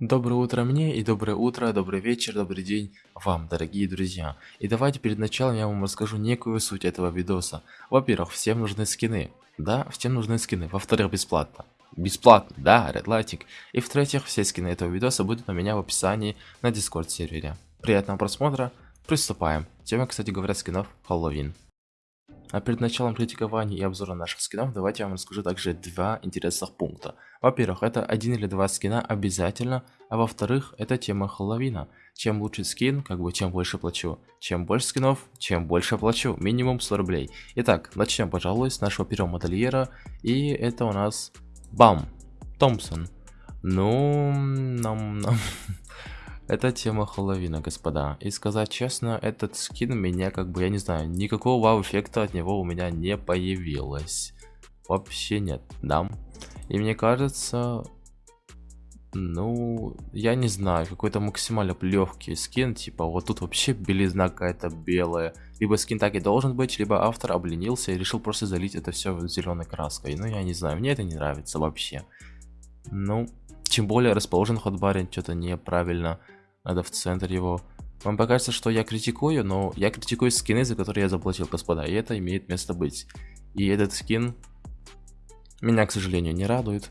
Доброе утро мне и доброе утро, добрый вечер, добрый день вам, дорогие друзья. И давайте перед началом я вам расскажу некую суть этого видоса. Во-первых, всем нужны скины. Да, всем нужны скины. Во-вторых, бесплатно. Бесплатно, да, Red Lighting. И в-третьих, все скины этого видоса будут у меня в описании на Discord сервере. Приятного просмотра, приступаем. Тема, кстати говоря, скинов Хэллоуин. А перед началом критикования и обзора наших скинов, давайте я вам расскажу также два интересных пункта. Во-первых, это один или два скина обязательно, а во-вторых, это тема Хэллоуина. Чем лучше скин, как бы чем больше плачу. Чем больше скинов, чем больше плачу. Минимум 100 рублей. Итак, начнем, пожалуй, с нашего первого модельера. И это у нас Бам, Томпсон. Ну, нам, нам... Это тема Хэллоуина, господа. И сказать честно, этот скин меня как бы, я не знаю, никакого вау-эффекта от него у меня не появилось. Вообще нет, да. И мне кажется, ну, я не знаю, какой-то максимально легкий скин, типа вот тут вообще белизна какая-то белая. Либо скин так и должен быть, либо автор обленился и решил просто залить это все зеленой краской. Ну, я не знаю, мне это не нравится вообще. Ну, тем более расположен хот-барин что-то неправильно. Надо в центр его. Вам покажется, что я критикую, но я критикую скины, за которые я заплатил, господа. И это имеет место быть. И этот скин меня, к сожалению, не радует.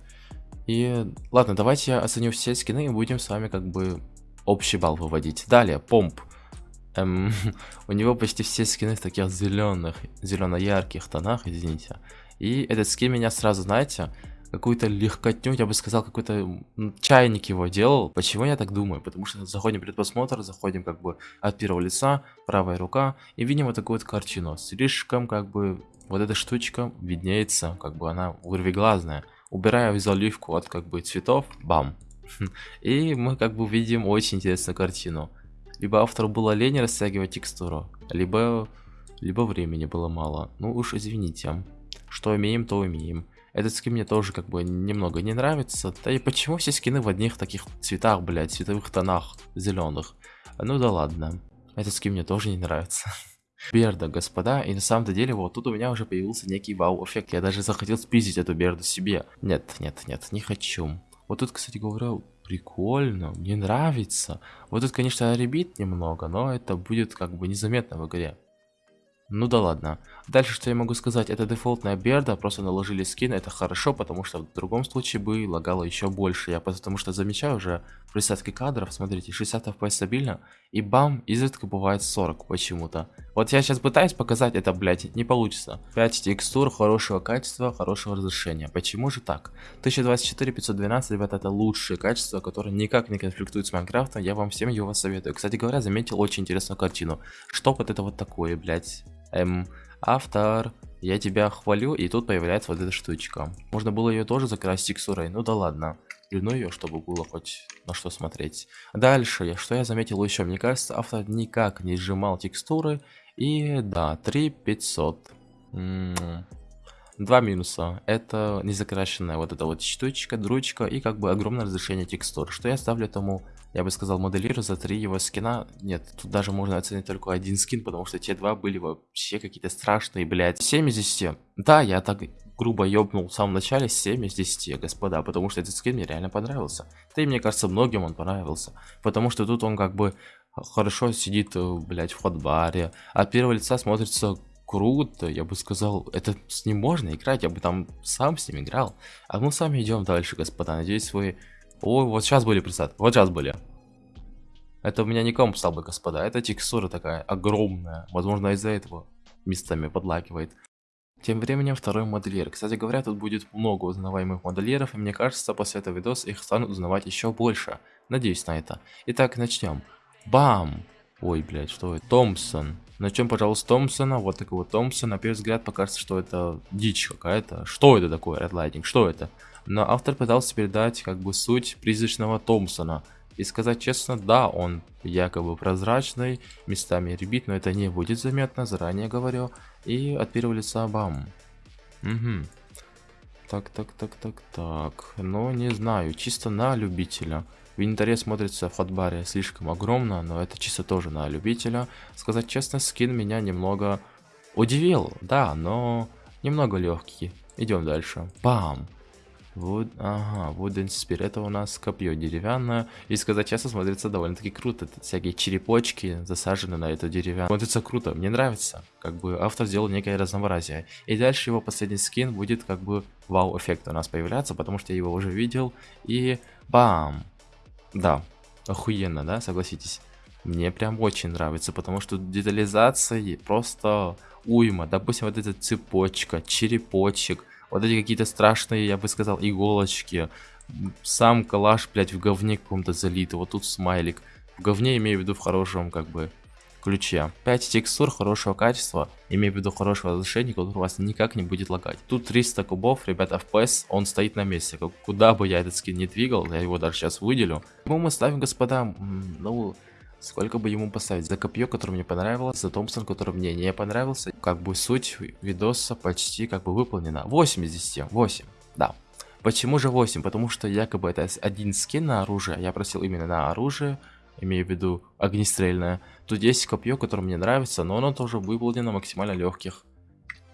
И ладно, давайте я оценю все скины и будем с вами как бы общий балл выводить. Далее, помп. Эм, у него почти все скины в таких зеленых, зелено-ярких тонах, извините. И этот скин меня сразу, знаете, какую-то легкотню, я бы сказал, какой-то чайник его делал. Почему я так думаю? Потому что заходим в предпросмотр, заходим как бы от первого лица, правая рука, и видим вот такую вот картину. Слишком как бы вот эта штучка виднеется, как бы она вырвиглазная. Убираю заливку от как бы цветов, бам. И мы как бы видим очень интересную картину. Либо автору было лень растягивать текстуру, либо, либо времени было мало. Ну уж извините. Что имеем, то имеем. Этот скин мне тоже как бы немного не нравится. Да и почему все скины в одних таких цветах, блядь, цветовых тонах зеленых? Ну да ладно. Этот скин мне тоже не нравится. Берда, господа, и на самом-то деле вот тут у меня уже появился некий вау-эффект. Я даже захотел спиздить эту Берду себе. Нет, нет, нет, не хочу. Вот тут, кстати говоря, прикольно, мне нравится. Вот тут, конечно, ребит немного, но это будет как бы незаметно в игре. Ну да ладно. Дальше, что я могу сказать, это дефолтная берда, просто наложили скин, это хорошо, потому что в другом случае бы лагало еще больше. Я потому что замечаю уже в присадке кадров, смотрите, 60 FPS стабильно, и бам, изредка бывает 40 почему-то. Вот я сейчас пытаюсь показать это, блять, не получится. 5 текстур, хорошего качества, хорошего разрешения. Почему же так? 1024, 512, ребята, это лучшее качество, которое никак не конфликтует с Майнкрафтом, я вам всем его советую. Кстати говоря, заметил очень интересную картину. Что вот это вот такое, блять? Эм, автор, я тебя хвалю, и тут появляется вот эта штучка. Можно было ее тоже закрасить текстурой, ну да ладно. Плюну ее, чтобы было хоть на что смотреть. Дальше, что я заметил еще, мне кажется, автор никак не сжимал текстуры. И да, 3500. М -м -м. Два минуса. Это незакрашенная вот эта вот штучка, дручка и как бы огромное разрешение текстур. Что я ставлю этому я бы сказал, моделирую за три его скина. Нет, тут даже можно оценить только один скин, потому что те два были вообще какие-то страшные, блядь. 7 из 10. Да, я так грубо ёбнул в самом начале 7 из 10, господа, потому что этот скин мне реально понравился. Да и мне кажется, многим он понравился. Потому что тут он как бы хорошо сидит, э, блядь, в хот-баре. От первого лица смотрится круто, я бы сказал, это с ним можно играть, я бы там сам с ним играл. А мы сами идем дальше, господа. Надеюсь, вы Ой, вот сейчас были присадки. Вот сейчас были. Это у меня не комп стал бы, господа. Это текстура такая огромная. Возможно, из-за этого местами подлакивает. Тем временем второй модельер. Кстати говоря, тут будет много узнаваемых модельеров, и мне кажется, после этого видоса их станут узнавать еще больше. Надеюсь на это. Итак, начнем. Бам! Ой, блядь, что это? Томпсон. Начнем, пожалуйста, Томпсона. Вот такого Томпсона. На первый взгляд покажется, что это дичь какая-то. Что это такое, Lighting? Что это? но автор пытался передать как бы суть призрачного Томпсона. И сказать честно, да, он якобы прозрачный, местами ребит, но это не будет заметно, заранее говорю. И от первого лица бам. Угу. Так, так, так, так, так. Но не знаю, чисто на любителя. В инвентаре смотрится в хотбаре слишком огромно, но это чисто тоже на любителя. Сказать честно, скин меня немного удивил, да, но немного легкий. Идем дальше. Бам! Вот, ага, Wooden Spear, это у нас копье деревянное. И сказать честно, смотрится довольно-таки круто. Тут всякие черепочки засажены на эту деревянную. Смотрится круто, мне нравится. Как бы автор сделал некое разнообразие. И дальше его последний скин будет как бы вау-эффект у нас появляться, потому что я его уже видел. И бам! Да, охуенно, да, согласитесь? Мне прям очень нравится, потому что детализация просто уйма. Допустим, вот эта цепочка, черепочек, вот эти какие-то страшные, я бы сказал, иголочки. Сам калаш, блядь, в говне каком-то залит. Вот тут смайлик. В говне имею в виду в хорошем, как бы, ключе. 5 текстур хорошего качества, имею в виду хорошего разрешения, которое у вас никак не будет лагать. Тут 300 кубов, ребята, FPS, он стоит на месте. Куда бы я этот скин не двигал, я его даже сейчас выделю. Ему мы ставим, господа, ну, Сколько бы ему поставить? За копье, которое мне понравилось, за Томпсон, который мне не понравился. Как бы суть видоса почти как бы выполнена. 8 из 10, 8, да. Почему же 8? Потому что якобы это один скин на оружие. Я просил именно на оружие, имею в виду огнестрельное. Тут есть копье, которое мне нравится, но оно тоже выполнено максимально легких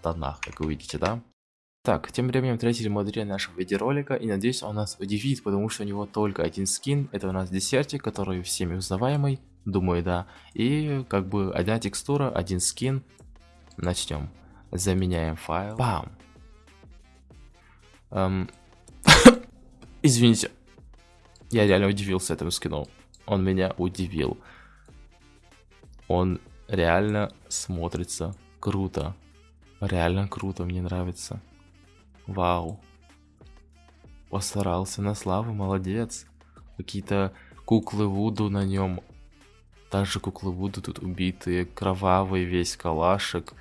тонах, как вы видите, да? Так, тем временем третий модель нашего видеоролика, и надеюсь он нас удивит, потому что у него только один скин, это у нас десертик, который всеми узнаваемый, Думаю, да. И как бы одна текстура, один скин. Начнем. Заменяем файл. Бам. Эм... Извините. Я реально удивился этому скину. Он меня удивил. Он реально смотрится круто. Реально круто, мне нравится. Вау. Постарался на славу, молодец. Какие-то куклы Вуду на нем также куклы Вуду тут убитые, кровавый весь калашек.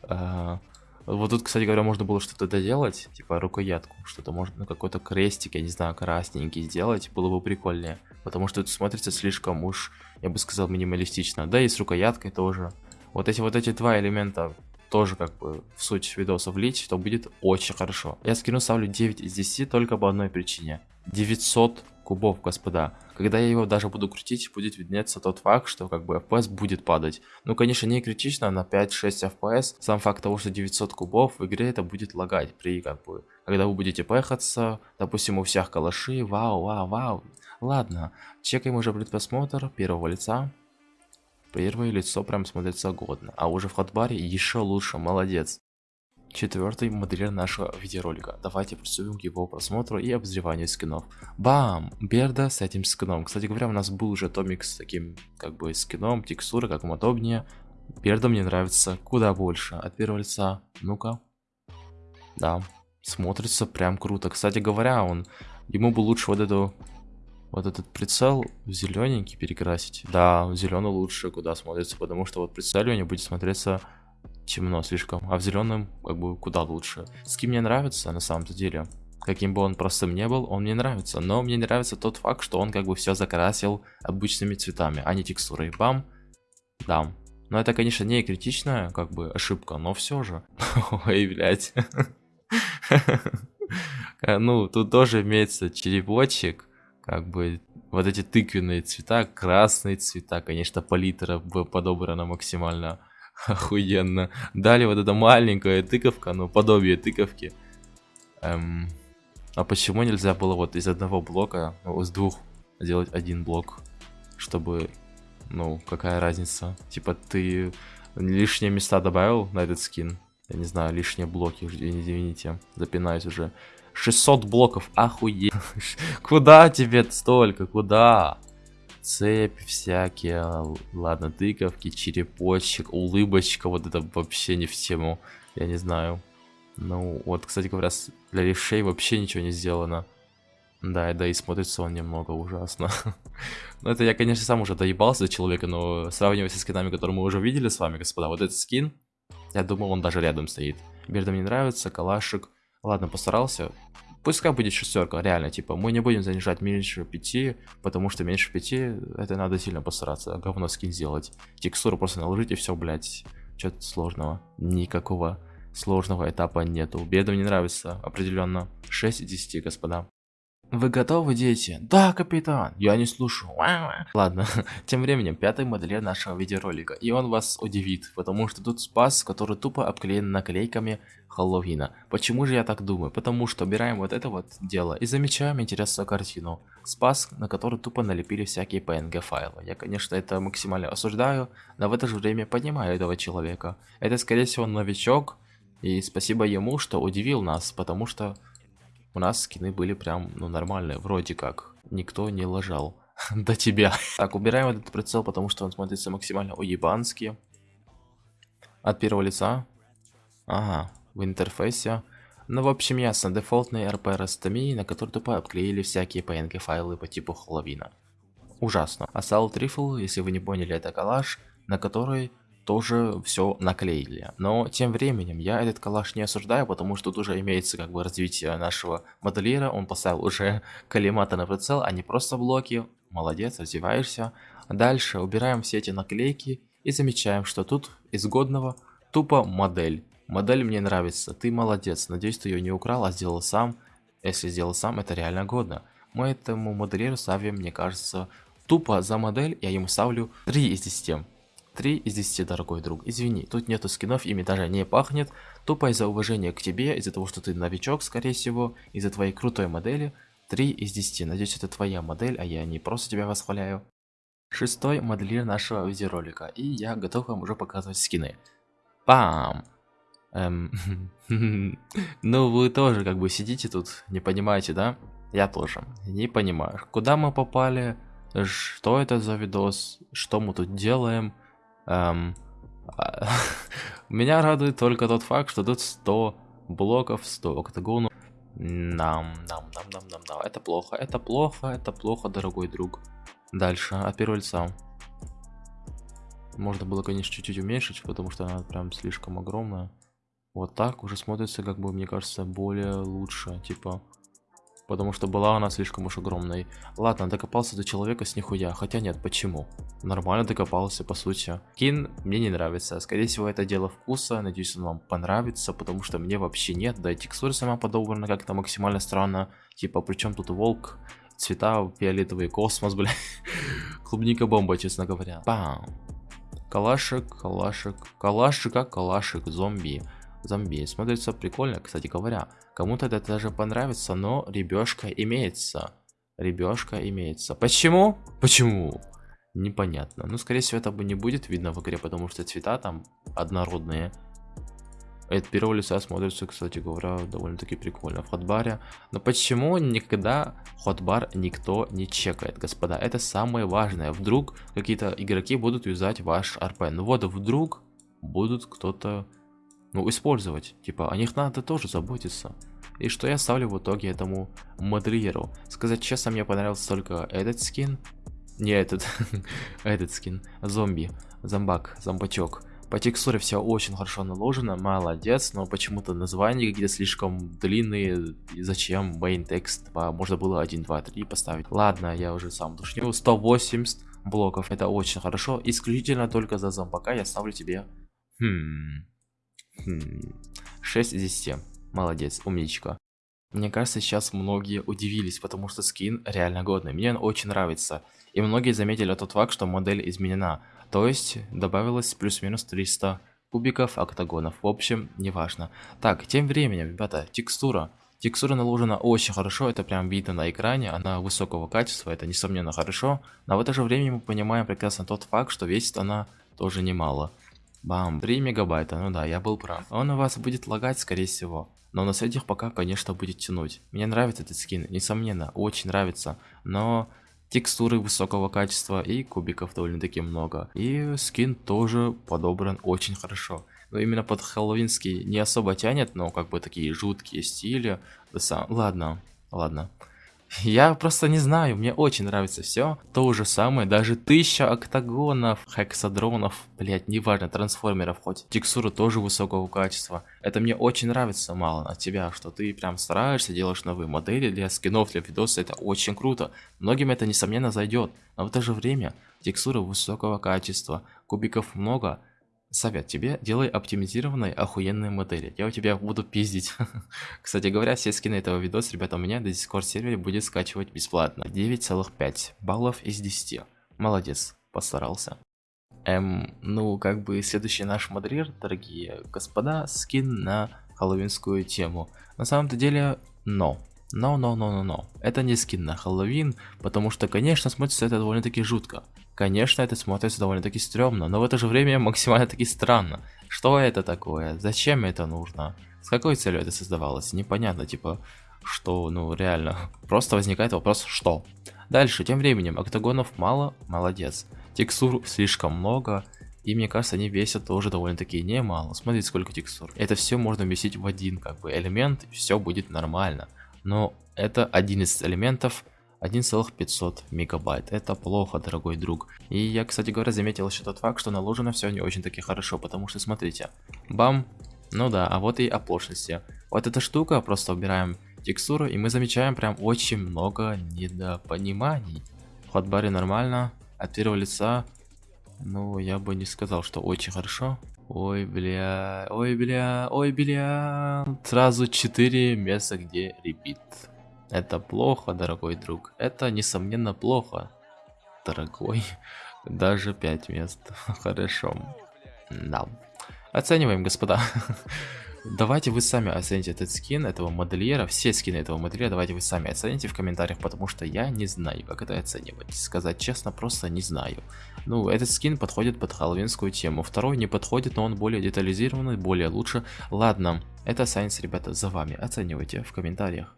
А, вот тут, кстати говоря, можно было что-то доделать, типа рукоятку, что-то можно, ну какой-то крестик, я не знаю, красненький сделать, было бы прикольнее. Потому что это смотрится слишком уж, я бы сказал, минималистично. Да и с рукояткой тоже. Вот эти вот эти два элемента тоже как бы в суть видоса влить, то будет очень хорошо. Я скину ставлю 9 из 10 только по одной причине. 900 кубов, господа. Когда я его даже буду крутить, будет виднеться тот факт, что как бы FPS будет падать. Ну, конечно, не критично, на 5-6 FPS. Сам факт того, что 900 кубов в игре это будет лагать при как бы... Когда вы будете пехаться, допустим, у всех калаши, вау, вау, вау. Ладно, чекаем уже предпросмотр первого лица. Первое лицо прям смотрится годно, а уже в хатбаре еще лучше, молодец четвертый модельер нашего видеоролика. Давайте приступим к его просмотру и обозреванию скинов. Бам! Берда с этим скином. Кстати говоря, у нас был уже томик с таким, как бы, скином, текстуры, как вам удобнее. Берда мне нравится куда больше. От первого лица. Ну-ка. Да, смотрится прям круто. Кстати говоря, он, ему бы лучше вот эту вот этот прицел в зелененький перекрасить. Да, зеленый лучше куда смотрится, потому что вот прицеливание будет смотреться темно слишком, а в зеленом как бы куда лучше. Скин мне нравится на самом-то деле. Каким бы он простым не был, он мне нравится. Но мне нравится тот факт, что он как бы все закрасил обычными цветами, а не текстурой. Бам, дам. Но это, конечно, не критичная как бы ошибка, но все же. Ой, блядь. Ну, тут тоже имеется черепочек, как бы вот эти тыквенные цвета, красные цвета, конечно, палитра подобрана максимально Охуенно. Дали вот эта маленькая тыковка, ну, подобие тыковки. Эм, а почему нельзя было вот из одного блока, ну, из двух сделать один блок, чтобы, ну, какая разница? Типа ты лишние места добавил на этот скин? Я не знаю, лишние блоки, извините, запинаюсь уже. 600 блоков, охуеть. Куда тебе столько, куда? цепь всякие, ладно, тыковки, черепочек, улыбочка, вот это вообще не в тему, я не знаю. Ну, вот, кстати говоря, для левшей вообще ничего не сделано. Да, да, и смотрится он немного ужасно. ну, это я, конечно, сам уже доебался до человека, но сравнивая со скинами, которые мы уже видели с вами, господа, вот этот скин, я думал, он даже рядом стоит. Берда мне нравится, калашик. Ладно, постарался. Пускай будет шестерка, реально, типа, мы не будем занижать меньше 5, потому что меньше 5, это надо сильно постараться, говно скин сделать. Текстуру просто наложить и все, блядь, что-то сложного. Никакого сложного этапа нету. Беду не нравится, определенно. 6 из 10, господа. Вы готовы, дети? Да, капитан. Я не слушаю. Ладно, тем временем пятый модельер нашего видеоролика. И он вас удивит, потому что тут спас, который тупо обклеен наклейками Хэллоуина. Почему же я так думаю? Потому что убираем вот это вот дело и замечаем интересную картину. Спас, на который тупо налепили всякие PNG файлы. Я, конечно, это максимально осуждаю, но в это же время понимаю этого человека. Это, скорее всего, новичок, и спасибо ему, что удивил нас, потому что у нас скины были прям, ну, нормальные, вроде как. Никто не лажал. До тебя. Так, убираем этот прицел, потому что он смотрится максимально уебански. От первого лица. Ага, в интерфейсе. Ну, в общем, ясно. Дефолтный RP растомии, на который тупо обклеили всякие PNG файлы по типу Хэллоуина. Ужасно. Assault Rifle, если вы не поняли, это коллаж, на который тоже все наклеили. Но тем временем я этот калаш не осуждаю, потому что тут уже имеется как бы развитие нашего модельера. Он поставил уже коллиматы на прицел, а не просто блоки. Молодец, развиваешься. Дальше убираем все эти наклейки и замечаем, что тут из годного тупо модель. Модель мне нравится, ты молодец. Надеюсь, ты ее не украл, а сделал сам. Если сделал сам, это реально годно. Мы этому модельеру ставим, мне кажется, тупо за модель я ему ставлю 3 из 10. 3 из 10, дорогой друг. Извини, тут нету скинов, ими даже не пахнет. Тупо из-за уважения к тебе, из-за того, что ты новичок, скорее всего, из-за твоей крутой модели. 3 из 10. Надеюсь, это твоя модель, а я не просто тебя восхваляю. Шестой моделир нашего видеоролика, и я готов вам уже показывать скины. Пам! Эм, ну вы тоже как бы сидите тут, не понимаете, да? Я тоже, не понимаю. Куда мы попали? Что это за видос? Что мы тут делаем? Эм, меня радует только тот факт, что тут 100 блоков, 100 октагонов. Нам, нам, нам, нам, нам, нам. Это плохо, это плохо, это плохо, дорогой друг. Дальше, от первого лица. Можно было, конечно, чуть-чуть уменьшить, потому что она прям слишком огромная. Вот так уже смотрится, как бы, мне кажется, более лучше. Типа, потому что была она слишком уж огромной. Ладно, докопался до человека с нихуя, хотя нет, почему? Нормально докопался, по сути. Кин мне не нравится, скорее всего это дело вкуса, надеюсь он вам понравится, потому что мне вообще нет, да и текстура сама подобрана как-то максимально странно, типа, причем тут волк, цвета фиолетовый космос, бля, клубника бомба, честно говоря. Бам! Калашик, калашик, как калашик, зомби зомби. Смотрится прикольно, кстати говоря. Кому-то это даже понравится, но ребешка имеется. Ребешка имеется. Почему? Почему? Непонятно. Ну, скорее всего, это бы не будет видно в игре, потому что цвета там однородные. Это первого лица смотрится, кстати говоря, довольно-таки прикольно в ходбаре. Но почему никогда ходбар никто не чекает, господа? Это самое важное. Вдруг какие-то игроки будут юзать ваш РП. Ну вот, вдруг будут кто-то ну, использовать. Типа, о них надо тоже заботиться. И что я ставлю в итоге этому модельеру? Сказать честно, мне понравился только этот скин. Не этот, этот скин. Зомби, зомбак, зомбачок. По текстуре все очень хорошо наложено, молодец, но почему-то названия какие-то слишком длинные. И зачем main текст? Можно было 1, 2, 3 поставить. Ладно, я уже сам душню. 180 блоков, это очень хорошо. Исключительно только за зомбака я ставлю тебе... Хм... 6 из 10. Молодец, умничка. Мне кажется, сейчас многие удивились, потому что скин реально годный. Мне он очень нравится. И многие заметили тот факт, что модель изменена. То есть, добавилось плюс-минус 300 кубиков, октагонов. В общем, неважно. Так, тем временем, ребята, текстура. Текстура наложена очень хорошо, это прям видно на экране, она высокого качества, это несомненно хорошо. Но в это же время мы понимаем прекрасно тот факт, что весит она тоже немало. Бам, 3 мегабайта, ну да, я был прав. Он у вас будет лагать, скорее всего. Но на средних пока, конечно, будет тянуть. Мне нравится этот скин, несомненно, очень нравится. Но текстуры высокого качества и кубиков довольно-таки много. И скин тоже подобран очень хорошо. Но именно под хэллоуинский не особо тянет, но как бы такие жуткие стили. Ладно, ладно. Я просто не знаю, мне очень нравится все. То же самое, даже тысяча октагонов, хексадронов, блять, неважно, трансформеров хоть. Текстура тоже высокого качества. Это мне очень нравится, мало от тебя, что ты прям стараешься, делаешь новые модели для скинов, для видоса, это очень круто. Многим это несомненно зайдет, но в то же время текстура высокого качества, кубиков много, Совет тебе, делай оптимизированные охуенные модели. Я у тебя буду пиздить. Кстати говоря, все скины этого видоса, ребята, у меня на Discord сервере будет скачивать бесплатно. 9,5 баллов из 10. Молодец, постарался. Эм, ну, как бы следующий наш модерир, дорогие господа, скин на хэллоуинскую тему. На самом-то деле, но. Но, но, но, но, но. Это не скин на Хэллоуин, потому что, конечно, смотрится это довольно-таки жутко. Конечно, это смотрится довольно-таки стрёмно, но в это же время максимально-таки странно. Что это такое? Зачем это нужно? С какой целью это создавалось? Непонятно, типа, что, ну, реально. Просто возникает вопрос, что? Дальше, тем временем, октагонов мало, молодец. Текстур слишком много, и мне кажется, они весят тоже довольно-таки немало. Смотрите, сколько текстур. Это все можно вместить в один, как бы, элемент, все будет нормально. Но это один из элементов, 1,500 мегабайт. Это плохо, дорогой друг. И я, кстати говоря, заметил еще тот факт, что наложено все не очень таки хорошо, потому что смотрите, бам, ну да, а вот и оплошности. Вот эта штука, просто убираем текстуру, и мы замечаем прям очень много недопониманий. В хотбаре нормально, от первого лица, ну, я бы не сказал, что очень хорошо. Ой, бля, ой, бля, ой, бля. Сразу 4 места, где репит. Это плохо, дорогой друг. Это, несомненно, плохо, дорогой. Даже 5 мест. Хорошо. Да. Оцениваем, господа. Давайте вы сами оцените этот скин этого модельера, все скины этого модельера, давайте вы сами оцените в комментариях, потому что я не знаю, как это оценивать. Сказать честно, просто не знаю. Ну, этот скин подходит под хэллоуинскую тему, второй не подходит, но он более детализированный, более лучше. Ладно, это сайенс, ребята, за вами, оценивайте в комментариях.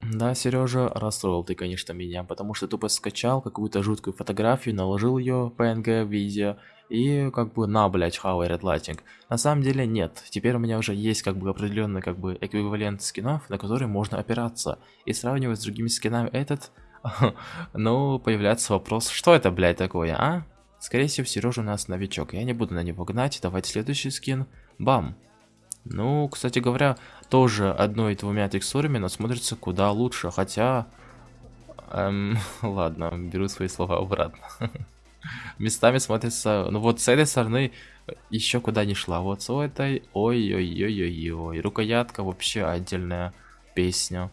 Да, Сережа, расстроил ты, конечно, меня, потому что тупо скачал какую-то жуткую фотографию, наложил ее PNG в видео и как бы на, блять, how Red Lighting. На самом деле нет, теперь у меня уже есть как бы определенный как бы эквивалент скинов, на которые можно опираться. И сравнивать с другими скинами этот, ну, появляется вопрос, что это, блять, такое, а? Скорее всего, Сережа у нас новичок, я не буду на него гнать, давайте следующий скин. Бам! Ну, кстати говоря, тоже одной-двумя текстурами, но смотрится куда лучше, хотя... Эм, ладно, беру свои слова обратно. Местами смотрится... Ну вот с этой стороны еще куда не шла. Вот с этой... Ой-ой-ой-ой-ой. Рукоятка вообще отдельная песня.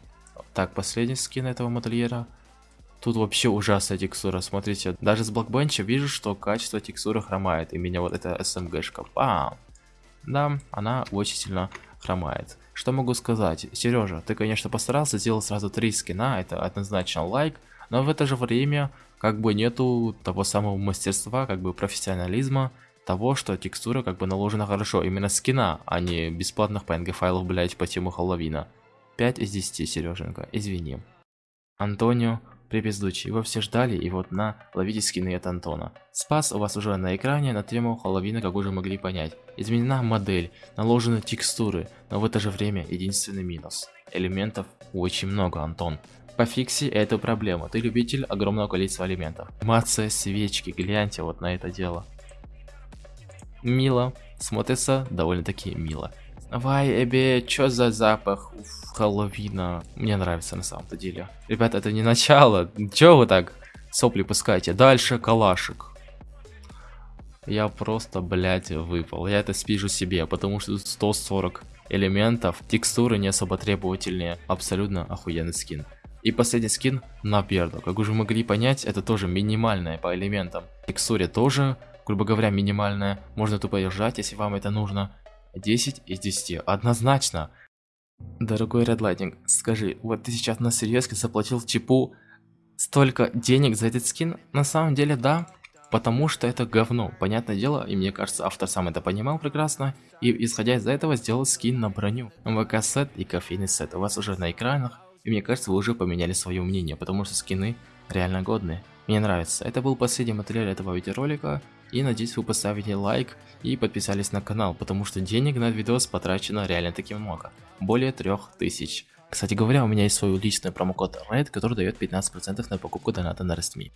Так, последний скин этого модельера. Тут вообще ужасная текстура, смотрите. Даже с блокбенча вижу, что качество текстуры хромает. И меня вот эта SMG-шка. Пам! Да, она очень сильно хромает. Что могу сказать? Сережа, ты, конечно, постарался, сделал сразу три скина, это однозначно лайк, но в это же время, как бы нету того самого мастерства, как бы профессионализма, того, что текстура как бы наложена хорошо, именно скина, а не бесплатных PNG файлов, блять, по тему Хэллоуина. 5 из 10, Сереженька, извини. Антонио, Припиздучий, его все ждали, и вот на, ловите скины от Антона. Спас у вас уже на экране на тему Хэллоуина, как уже могли понять. Изменена модель, наложены текстуры, но в это же время единственный минус. Элементов очень много, Антон. Пофикси эту проблему, ты любитель огромного количества элементов. Анимация свечки, гляньте вот на это дело. Мило, смотрится довольно-таки мило. Вай, Эбе, чё за запах? Уф. Хэллоуина. Мне нравится на самом-то деле. Ребята, это не начало. Чего вы так сопли пускаете? Дальше калашик. Я просто, блядь, выпал. Я это спижу себе, потому что тут 140 элементов. Текстуры не особо требовательные. Абсолютно охуенный скин. И последний скин на перду. Как уже могли понять, это тоже минимальное по элементам. Текстуре тоже, грубо говоря, минимальная. Можно тупо держать, если вам это нужно. 10 из 10. Однозначно. Дорогой Red Lightning, скажи, вот ты сейчас на серьезке заплатил Чипу столько денег за этот скин? На самом деле, да, потому что это говно, понятное дело, и мне кажется, автор сам это понимал прекрасно, и исходя из этого сделал скин на броню. ВК-сет и кофейный сет у вас уже на экранах, и мне кажется, вы уже поменяли свое мнение, потому что скины реально годные. Мне нравится. Это был последний материал этого видеоролика. И надеюсь вы поставите лайк и подписались на канал, потому что денег на видос потрачено реально таки много. Более 3000. Кстати говоря, у меня есть свой личный промокод RED, который дает 15% на покупку доната на Рестми.